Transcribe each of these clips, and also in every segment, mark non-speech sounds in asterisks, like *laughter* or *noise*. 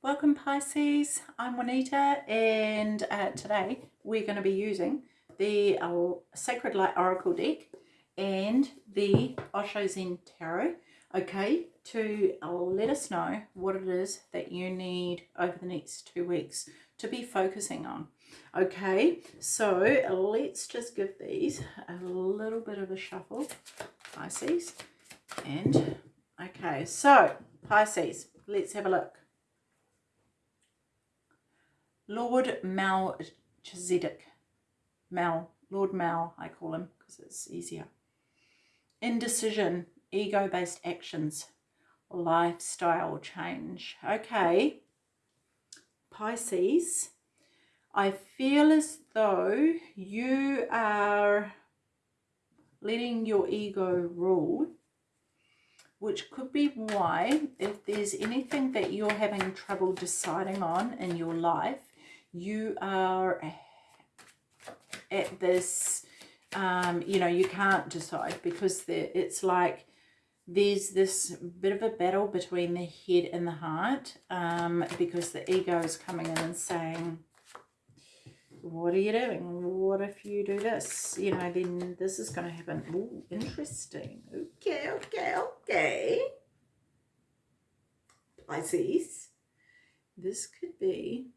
Welcome Pisces, I'm Juanita and uh, today we're going to be using the uh, Sacred Light Oracle deck and the Osho Zen Tarot, okay, to uh, let us know what it is that you need over the next two weeks to be focusing on. Okay, so let's just give these a little bit of a shuffle, Pisces, and okay, so Pisces, let's have a look. Lord Melchizedek. Mel, Lord Mel, I call him because it's easier. Indecision, ego-based actions, lifestyle change. Okay, Pisces, I feel as though you are letting your ego rule which could be why if there's anything that you're having trouble deciding on in your life you are at this, um, you know, you can't decide because it's like there's this bit of a battle between the head and the heart um, because the ego is coming in and saying, what are you doing? What if you do this? You know, then this is going to happen. Oh, interesting. Okay, okay, okay. Pisces. This could be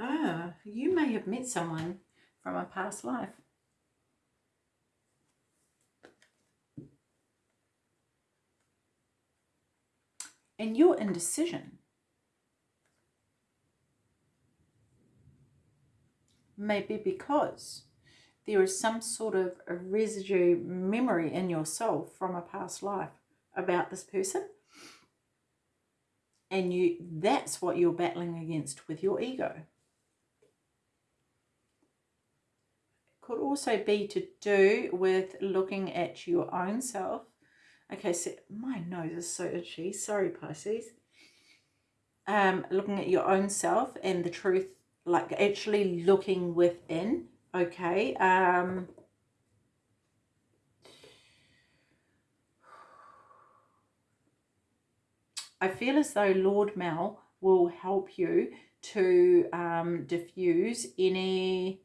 Ah, you may have met someone from a past life. And your indecision. May be because there is some sort of a residue memory in your soul from a past life about this person. And you that's what you're battling against with your ego could also be to do with looking at your own self. Okay, so my nose is so itchy. Sorry, Pisces. Um, looking at your own self and the truth, like actually looking within. Okay. Um, I feel as though Lord Mel will help you to um, diffuse any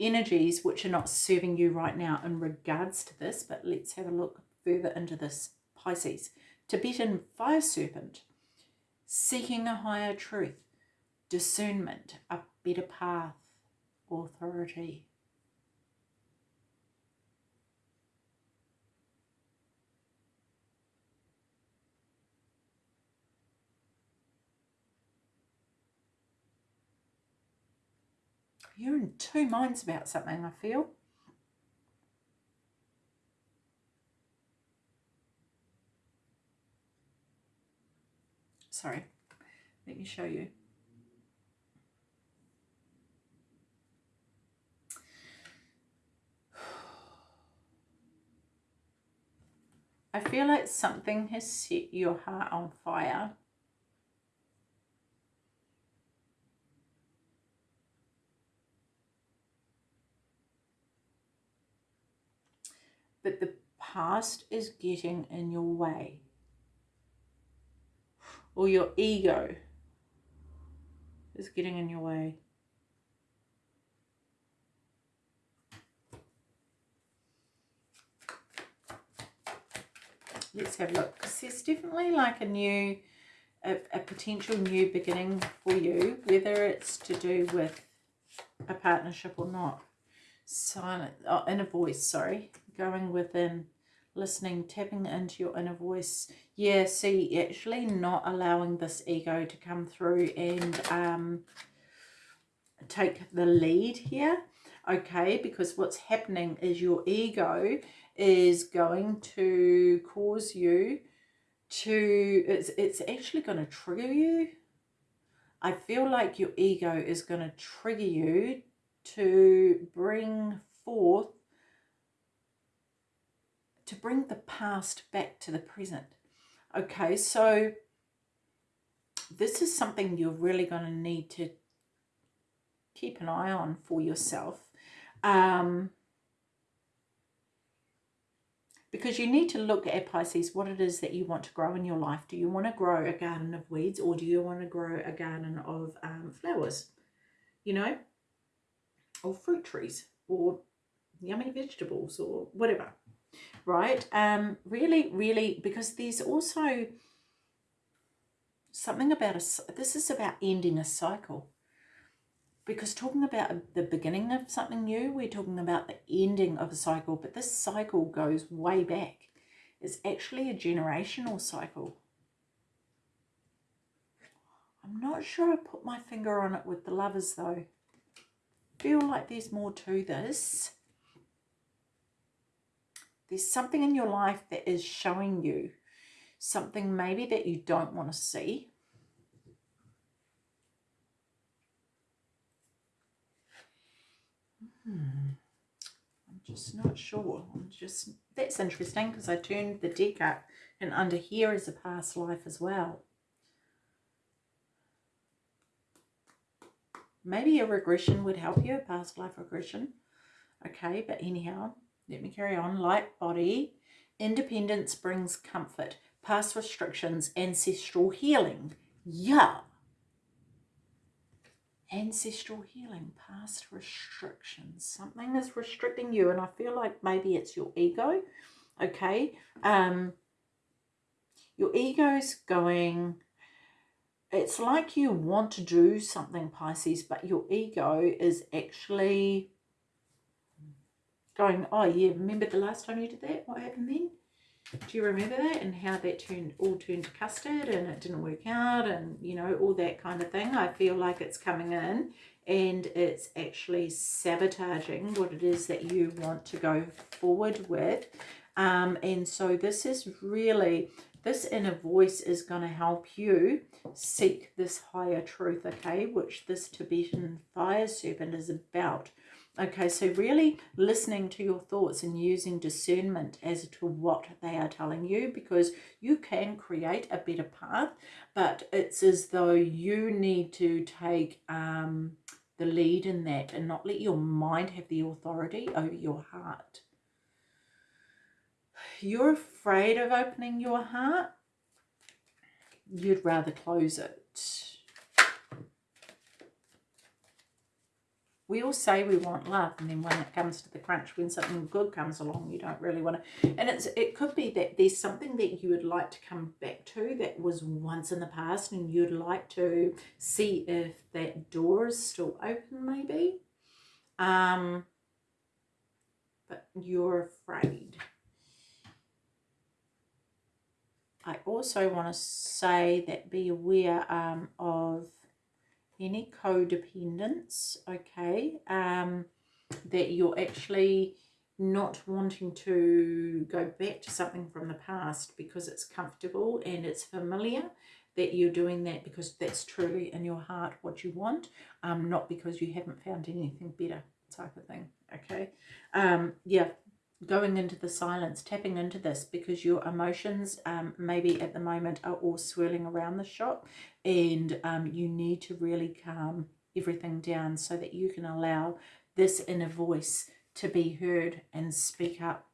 energies which are not serving you right now in regards to this, but let's have a look further into this. Pisces, Tibetan fire serpent, seeking a higher truth, discernment, a better path, authority. You're in two minds about something, I feel. Sorry, let me show you. I feel like something has set your heart on fire but the past is getting in your way or your ego is getting in your way. Let's have a look because there's definitely like a new, a, a potential new beginning for you, whether it's to do with a partnership or not. Silent, oh, inner voice, sorry going within, listening, tapping into your inner voice. Yeah, see, actually not allowing this ego to come through and um, take the lead here. Okay, because what's happening is your ego is going to cause you to, it's, it's actually going to trigger you. I feel like your ego is going to trigger you to bring forth to bring the past back to the present. Okay, so this is something you're really going to need to keep an eye on for yourself. Um, because you need to look at Pisces what it is that you want to grow in your life. Do you want to grow a garden of weeds or do you want to grow a garden of um, flowers? You know, or fruit trees or yummy vegetables or whatever, right? Um, really, really, because there's also something about a, this is about ending a cycle because talking about the beginning of something new, we're talking about the ending of a cycle, but this cycle goes way back. It's actually a generational cycle. I'm not sure I put my finger on it with the lovers though. Feel like there's more to this. There's something in your life that is showing you something maybe that you don't want to see Hmm. I'm just not sure. I'm just that's interesting because I turned the deck up and under here is a past life as well. Maybe a regression would help you, a past life regression. Okay, but anyhow, let me carry on. Light body, independence brings comfort, past restrictions, ancestral healing. Yeah, ancestral healing, past restrictions. Something is restricting you, and I feel like maybe it's your ego. Okay, um, your ego's going. It's like you want to do something, Pisces, but your ego is actually going, oh yeah, remember the last time you did that? What happened then? do you remember that? And how that turned all turned to custard and it didn't work out and you know all that kind of thing. I feel like it's coming in and it's actually sabotaging what it is that you want to go forward with. Um, and so this is really this inner voice is going to help you seek this higher truth okay? Which this tibetan fire serpent is about Okay, so really listening to your thoughts and using discernment as to what they are telling you because you can create a better path, but it's as though you need to take um, the lead in that and not let your mind have the authority over your heart. You're afraid of opening your heart. You'd rather close it we all say we want love and then when it comes to the crunch when something good comes along you don't really want to and it's it could be that there's something that you would like to come back to that was once in the past and you'd like to see if that door is still open maybe. Um but you're afraid. I also want to say that be aware um, of any codependence, okay, um, that you're actually not wanting to go back to something from the past because it's comfortable and it's familiar, that you're doing that because that's truly in your heart what you want, um, not because you haven't found anything better type of thing, okay? Um, yeah, going into the silence, tapping into this because your emotions um, maybe at the moment are all swirling around the shop and um, you need to really calm everything down so that you can allow this inner voice to be heard and speak up.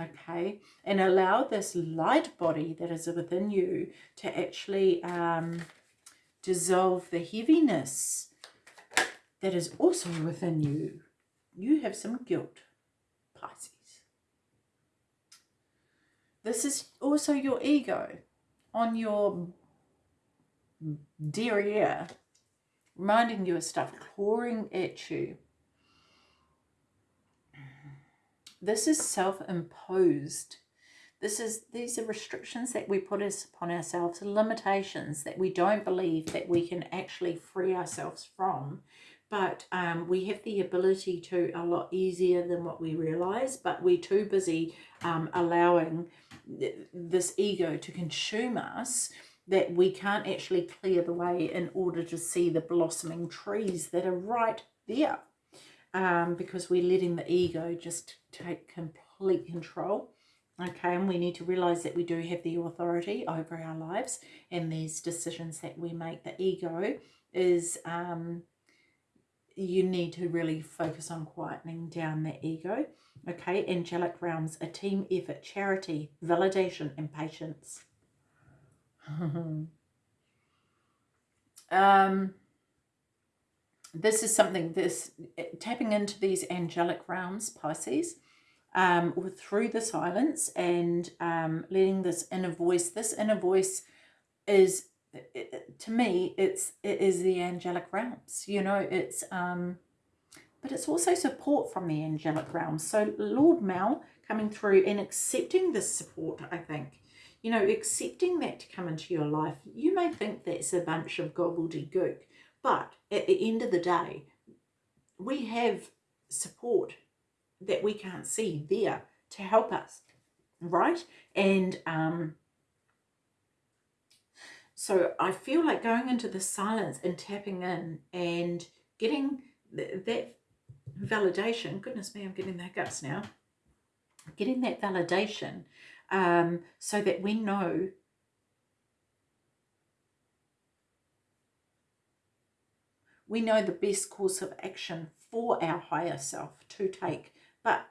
Okay, and allow this light body that is within you to actually um, dissolve the heaviness that is also within you. You have some guilt Pisces. This is also your ego on your derriere, reminding you of stuff, clawing at you. This is self-imposed. This is these are restrictions that we put us upon ourselves, limitations that we don't believe that we can actually free ourselves from but um, we have the ability to a lot easier than what we realize but we're too busy um, allowing th this ego to consume us that we can't actually clear the way in order to see the blossoming trees that are right there. Um, because we're letting the ego just take complete control okay? And we need to realize that we do have the authority over our lives and these decisions that we make. The ego is um, you need to really focus on quietening down the ego Okay, angelic realms, a team effort, charity, validation, and patience. *laughs* um, this is something, this tapping into these angelic realms, Pisces, um, through the silence and um, letting this inner voice, this inner voice is, to me, it's, it is the angelic realms, you know, it's, um, but it's also support from the angelic realms. So Lord Mal coming through and accepting this support, I think, you know, accepting that to come into your life. You may think that's a bunch of gobbledygook, but at the end of the day, we have support that we can't see there to help us, right? And um, so I feel like going into the silence and tapping in and getting th that validation, goodness me, I'm getting the hiccups now, getting that validation um, so that we know we know the best course of action for our higher self to take. But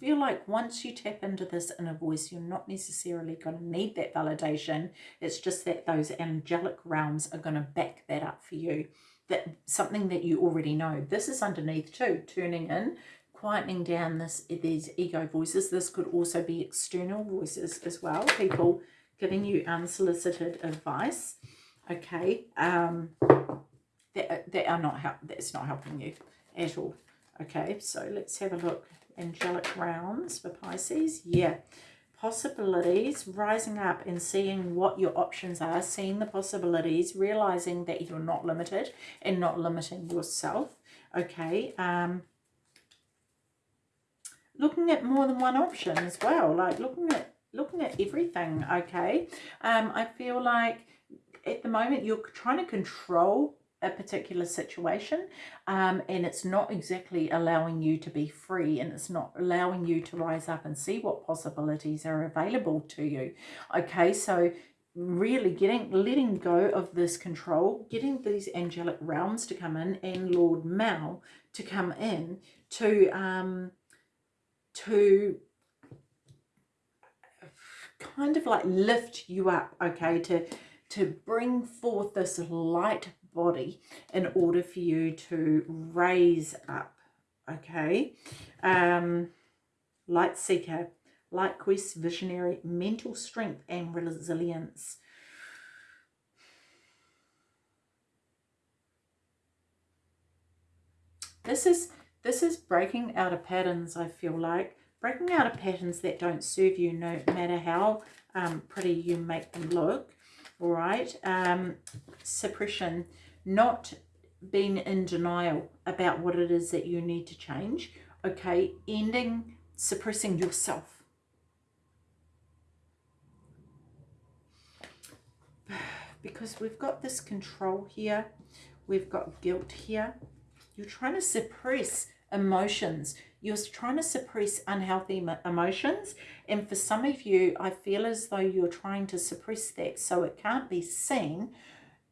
feel like once you tap into this inner voice, you're not necessarily going to need that validation. It's just that those angelic realms are going to back that up for you. That something that you already know. This is underneath too, turning in, quietening down this these ego voices. This could also be external voices as well. People giving you unsolicited advice. Okay. Um, that, that are not help that's not helping you at all okay so let's have a look angelic realms for pisces? Yeah. Possibilities. Rising up and seeing what your options are. Seeing the possibilities. Realizing that you're not limited and not limiting yourself. Okay um looking at more than one option as well. Like looking at looking at everything. Okay um i feel like at the moment you're trying to control a particular situation um, and it's not exactly allowing you to be free and it's not allowing you to rise up and see what possibilities are available to you. Okay so really getting letting go of this control getting these angelic realms to come in and lord mal to come in to um to kind of like lift you up okay to to bring forth this light body in order for you to raise up okay? Um light seeker light quest visionary mental strength and resilience. This is this is breaking out of patterns i feel like. Breaking out of patterns that don't serve you no matter how um, pretty you make them look all right um, suppression not being in denial about what it is that you need to change, okay, ending suppressing yourself. *sighs* Because we've got this control here, we've got guilt here. You're trying to suppress emotions. You're trying to suppress unhealthy emotions. And for some of you, I feel as though you're trying to suppress that so it can't be seen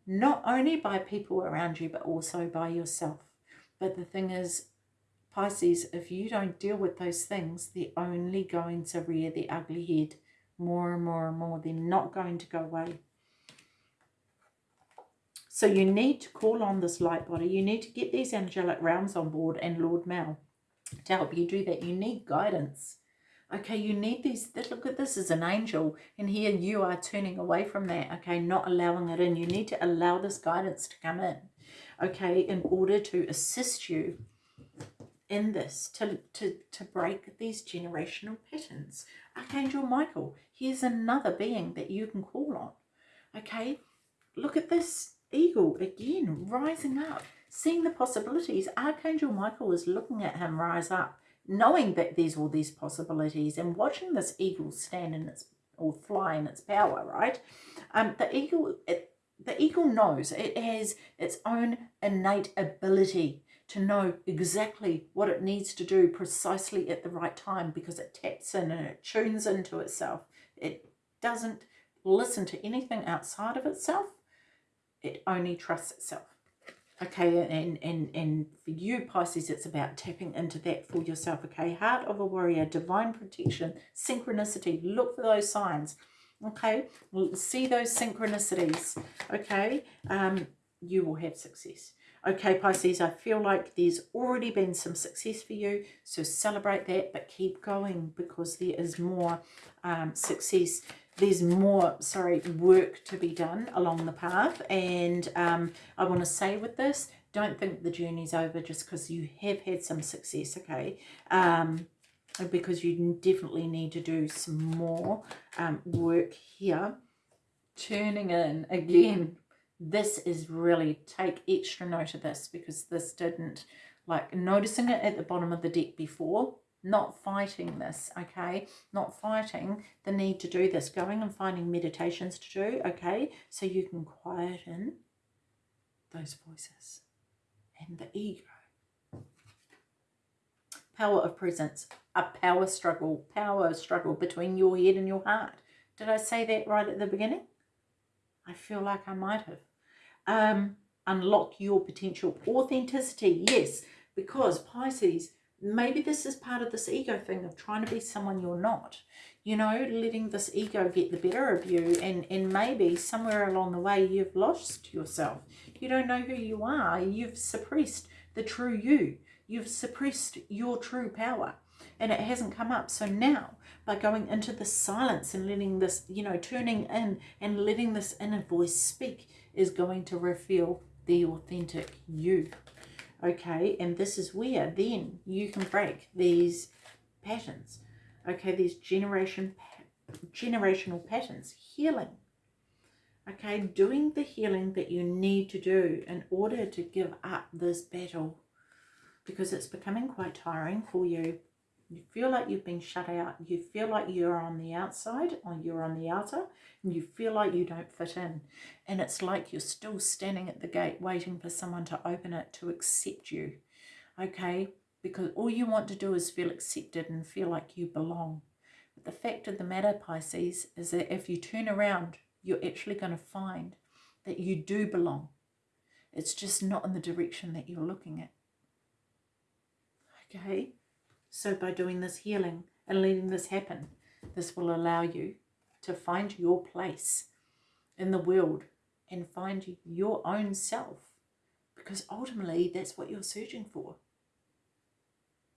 not only by people around you, but also by yourself. But the thing is, Pisces, if you don't deal with those things, they're only going to rear the ugly head more and more and more. They're not going to go away. So you need to call on this light body. You need to get these angelic realms on board and Lord Mal to help you do that. You need guidance. Okay, you need these, look at this as an angel, and here you are turning away from that, okay, not allowing it in. You need to allow this guidance to come in, okay, in order to assist you in this, to, to, to break these generational patterns. Archangel Michael, here's another being that you can call on, okay? Look at this eagle again, rising up, seeing the possibilities. Archangel Michael is looking at him rise up knowing that there's all these possibilities and watching this eagle stand in its or fly in its power, right? Um, the eagle, it, the eagle knows it has its own innate ability to know exactly what it needs to do precisely at the right time because it taps in and it tunes into itself. It doesn't listen to anything outside of itself. It only trusts itself. Okay, and, and, and for you, Pisces, it's about tapping into that for yourself. Okay, heart of a warrior, divine protection, synchronicity. Look for those signs. Okay, see those synchronicities. Okay, um, you will have success. Okay, Pisces, I feel like there's already been some success for you, so celebrate that, but keep going because there is more um, success. There's more, sorry, work to be done along the path, and um, I want to say with this, don't think the journey's over just because you have had some success, okay? Um, because you definitely need to do some more um, work here. Turning in again this is really take extra note of this because this didn't like noticing it at the bottom of the deck before not fighting this okay? Not fighting the need to do this. Going and finding meditations to do okay? So you can quieten those voices and the ego. Power of presence a power struggle power struggle between your head and your heart. Did i say that right at the beginning? I feel like i might have. Um, unlock your potential authenticity. Yes, because Pisces, maybe this is part of this ego thing of trying to be someone you're not. You know, letting this ego get the better of you and, and maybe somewhere along the way you've lost yourself. You don't know who you are. You've suppressed the true you. You've suppressed your true power and it hasn't come up. So now by going into the silence and letting this, you know, turning in and letting this inner voice speak, is going to reveal the authentic you. Okay, and this is where then you can break these patterns. Okay, these generation generational patterns, healing. Okay, doing the healing that you need to do in order to give up this battle because it's becoming quite tiring for you you feel like you've been shut out. You feel like you're on the outside or you're on the outer and you feel like you don't fit in. And it's like you're still standing at the gate waiting for someone to open it to accept you. Okay? Because all you want to do is feel accepted and feel like you belong. But the fact of the matter, Pisces, is that if you turn around, you're actually going to find that you do belong. It's just not in the direction that you're looking at. Okay? So by doing this healing and letting this happen, this will allow you to find your place in the world and find your own self. Because ultimately, that's what you're searching for.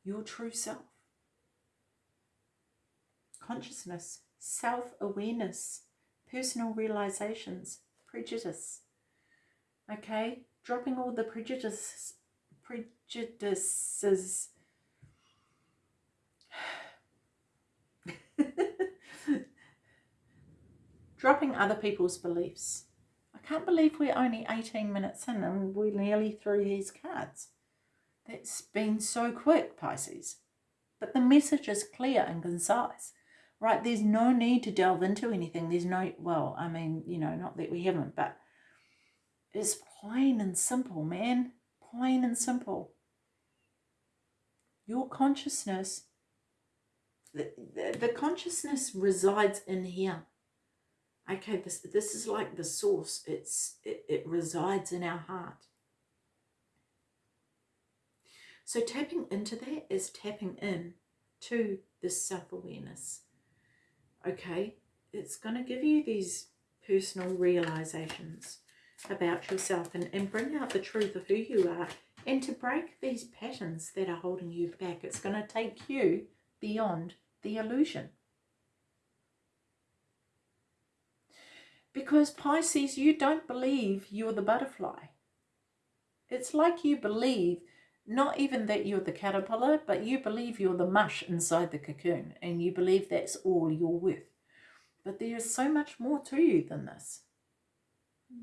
Your true self. Consciousness, self-awareness, personal realizations, prejudice. Okay? Dropping all the prejudices, prejudices Dropping other people's beliefs. I can't believe we're only 18 minutes in and we're nearly through these cards. That's been so quick, Pisces. But the message is clear and concise, right? There's no need to delve into anything. There's no, well, I mean, you know, not that we haven't, but it's plain and simple, man. Plain and simple. Your consciousness the, the, consciousness resides in here. Okay, this, this is like the source. It's it, it resides in our heart. So tapping into that is tapping in to this self-awareness. Okay, it's going to give you these personal realizations about yourself and, and bring out the truth of who you are and to break these patterns that are holding you back. It's going to take you beyond the illusion. Because Pisces, you don't believe you're the butterfly. It's like you believe not even that you're the caterpillar, but you believe you're the mush inside the cocoon and you believe that's all you're worth. But there is so much more to you than this.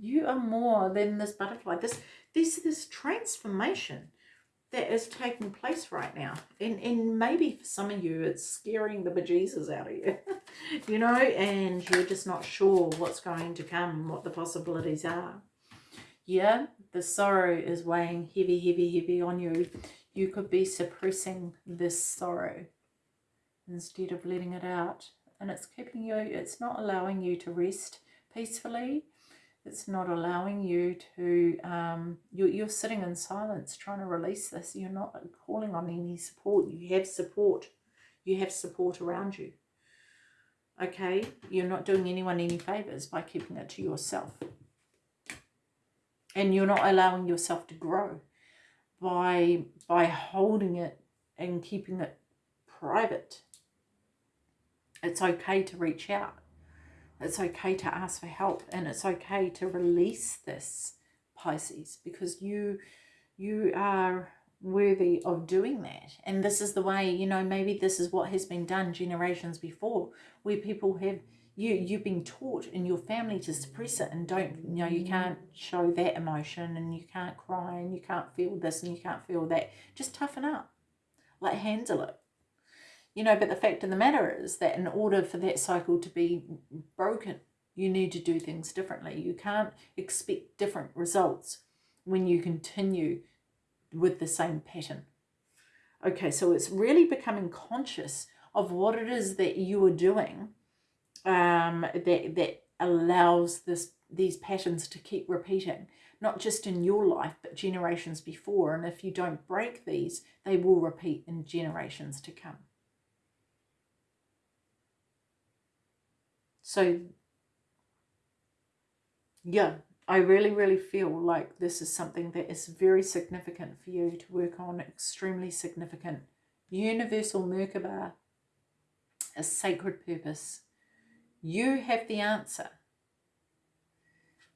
You are more than this butterfly. This, this, this transformation that is taking place right now. And, and maybe for some of you, it's scaring the bejesus out of you, *laughs* you know, and you're just not sure what's going to come, what the possibilities are. Yeah, the sorrow is weighing heavy, heavy, heavy on you. You could be suppressing this sorrow instead of letting it out. And it's keeping you, it's not allowing you to rest peacefully. It's not allowing you to, um, you're, you're sitting in silence trying to release this. You're not calling on any support. You have support. You have support around you. Okay? You're not doing anyone any favours by keeping it to yourself. And you're not allowing yourself to grow by by holding it and keeping it private. It's okay to reach out. It's okay to ask for help and it's okay to release this Pisces because you you are worthy of doing that. And this is the way, you know, maybe this is what has been done generations before where people have you you've been taught in your family to suppress it and don't you know you mm. can't show that emotion and you can't cry and you can't feel this and you can't feel that. Just toughen up. Like handle it you know but the fact of the matter is that in order for that cycle to be broken you need to do things differently you can't expect different results when you continue with the same pattern okay so it's really becoming conscious of what it is that you are doing um, that that allows this these patterns to keep repeating, not just in your life, but generations before. And if you don't break these, they will repeat in generations to come. So, yeah, I really, really feel like this is something that is very significant for you to work on, extremely significant. Universal Merkaba, a sacred purpose you have the answer.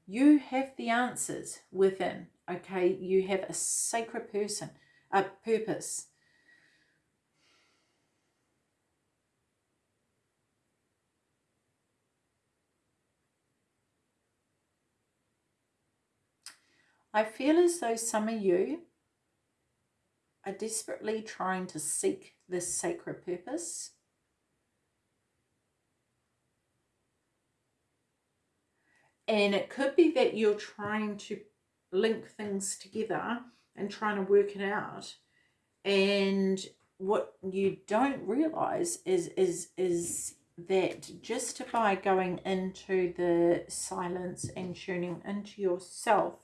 You have the answers within, okay? You have a sacred person, a purpose. I feel as though some of you are desperately trying to seek this sacred purpose And it could be that you're trying to link things together and trying to work it out. And what you don't realize is is is that just by going into the silence and tuning into yourself,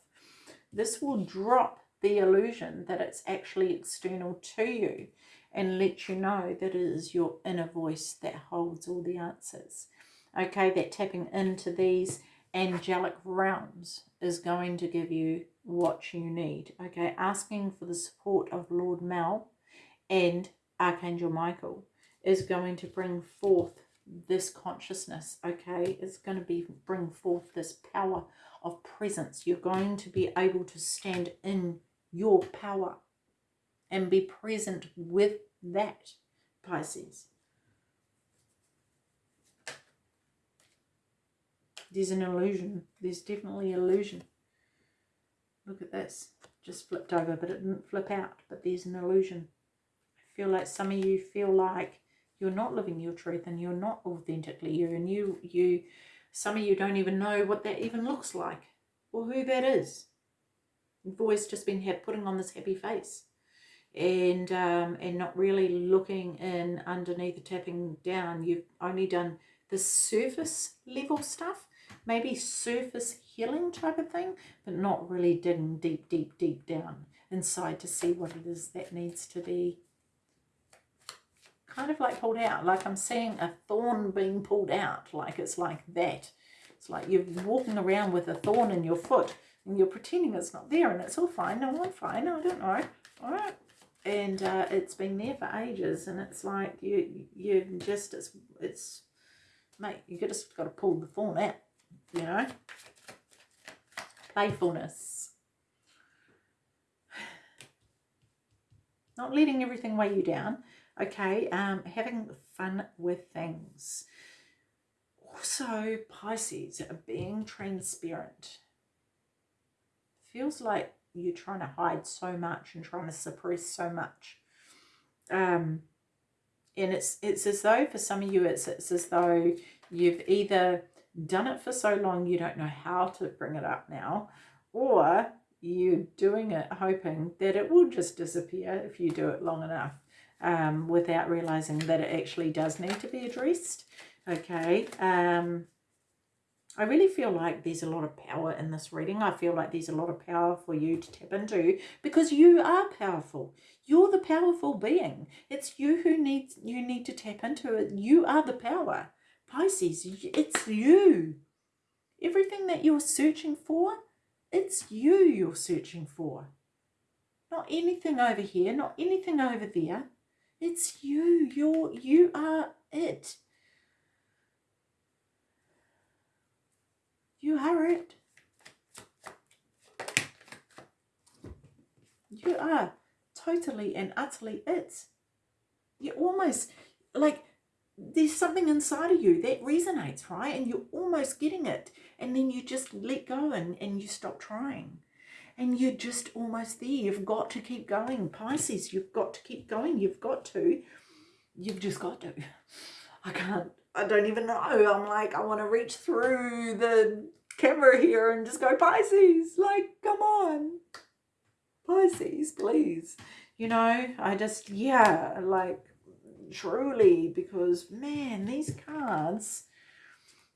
this will drop the illusion that it's actually external to you and let you know that it is your inner voice that holds all the answers. Okay, that tapping into these angelic realms is going to give you what you need. Okay, asking for the support of Lord Mel and Archangel Michael is going to bring forth this consciousness, okay? It's going to be bring forth this power of presence. You're going to be able to stand in your power and be present with that, Pisces. There's an illusion. There's definitely illusion. Look at this. Just flipped over, but it didn't flip out. But there's an illusion. I feel like some of you feel like you're not living your truth and you're not authentically you. And you, you, some of you don't even know what that even looks like or who that is. You've always just been putting on this happy face and um, and not really looking in underneath the tapping down. You've only done the surface level stuff maybe surface healing type of thing, but not really digging deep, deep, deep down inside to see what it is that needs to be kind of like pulled out. Like I'm seeing a thorn being pulled out, like it's like that. It's like you're walking around with a thorn in your foot and you're pretending it's not there and it's all fine. No, I'm fine. No, I don't know. All right. And uh, it's been there for ages and it's like you, you just, it's, it's, mate, you just got to pull the thorn out you know. Playfulness. *sighs* Not letting everything weigh you down. Okay, um, having fun with things. Also, Pisces, being transparent. Feels like you're trying to hide so much and trying to suppress so much. Um, and it's it's as though for some of you it's, it's as though you've either done it for so long you don't know how to bring it up now, or you're doing it hoping that it will just disappear if you do it long enough um, without realizing that it actually does need to be addressed. Okay. Um, I really feel like there's a lot of power in this reading. I feel like there's a lot of power for you to tap into because you are powerful. You're the powerful being. It's you who needs you need to tap into it. You are the power. Pisces, it's you. Everything that you're searching for, it's you you're searching for. Not anything over here, not anything over there. It's you. You're you are it. You are it. You are totally and utterly it. You're almost, like, there's something inside of you that resonates, right? And you're almost getting it. And then you just let go and, and you stop trying. And you're just almost there. You've got to keep going. Pisces, you've got to keep going. You've got to. You've just got to. I can't I don't even know. I'm like, I want to reach through the camera here and just go, Pisces, like, come on. Pisces, please. You know, I just, yeah, like, truly, because, man, these cards,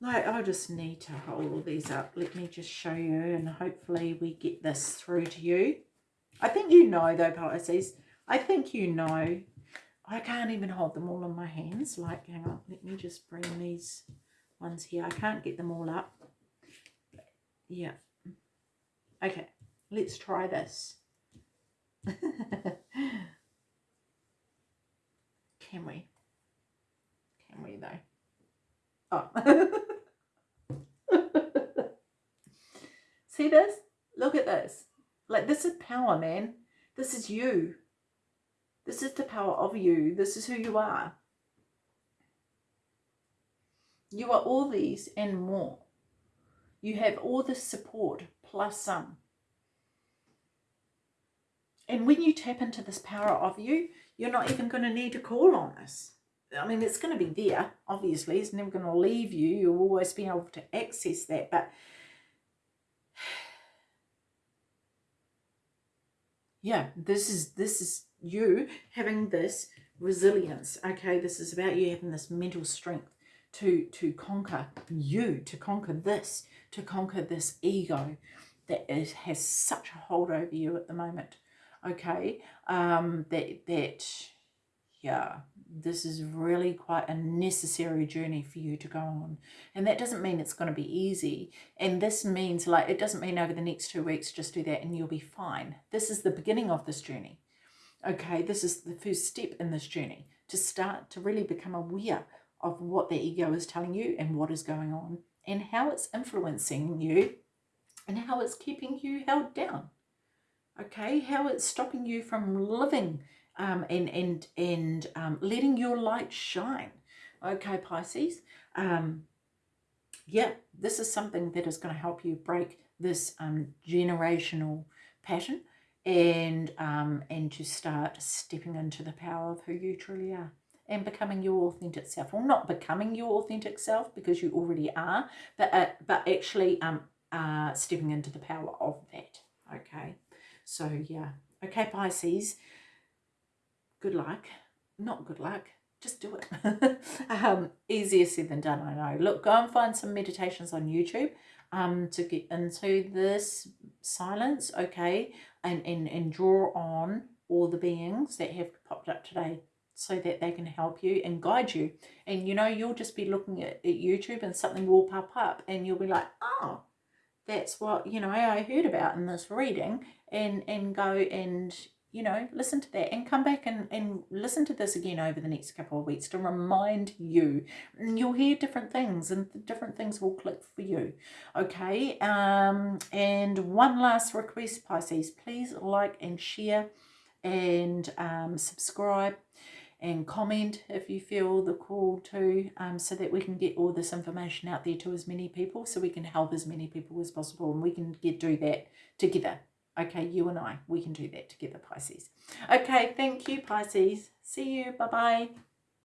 like, I just need to hold all these up. Let me just show you, and hopefully we get this through to you. I think you know, though, Pisces. I think you know I can't even hold them all in my hands. Like, hang on, let me just bring these ones here. I can't get them all up. Yeah. Okay, let's try this. *laughs* Can we? Can we though? Oh. *laughs* See this? Look at this. Like this is power, man. This is you. This is the power of you. This is who you are. You are all these and more. You have all this support plus some. And when you tap into this power of you, you're not even going to need to call on this. I mean, it's going to be there, obviously. It's never going to leave you. You'll always be able to access that. But *sighs* yeah, this is this is you having this resilience. Okay, this is about you having this mental strength to to conquer you, to conquer this, to conquer this ego that is, has such a hold over you at the moment. Okay, um, that that yeah, this is really quite a necessary journey for you to go on. And that doesn't mean it's going to be easy. And this means like, it doesn't mean over the next two weeks, just do that and you'll be fine. This is the beginning of this journey. Okay, this is the first step in this journey to start to really become aware of what the ego is telling you and what is going on and how it's influencing you and how it's keeping you held down. Okay, how it's stopping you from living um, and and and um, letting your light shine. Okay, Pisces. Um, yeah, this is something that is going to help you break this um, generational pattern and um, and to start stepping into the power of who you truly are and becoming your authentic self. Well, not becoming your authentic self because you already are, but uh, but actually um uh stepping into the power of that. Okay, so yeah, okay, Pisces. Good luck. Not good luck. Just do it. *laughs* um, easier said than done, I know. Look, go and find some meditations on YouTube um, to get into this silence, okay, and, and, and draw on all the beings that have popped up today so that they can help you and guide you. And, you know, you'll just be looking at, at YouTube and something will pop up and you'll be like, oh, that's what, you know, I heard about in this reading and, and go and, you know, listen to that and come back and, and listen to this again over the next couple of weeks to remind you. And you'll hear different things and different things will click for you. Okay. Um, and one last request, Pisces, please like and share and um, subscribe and comment if you feel the call to um, so that we can get all this information out there to as many people so we can help as many people as possible and we can get do that together Okay, you and I, we can do that together, Pisces. Okay, thank you, Pisces. See you. Bye-bye.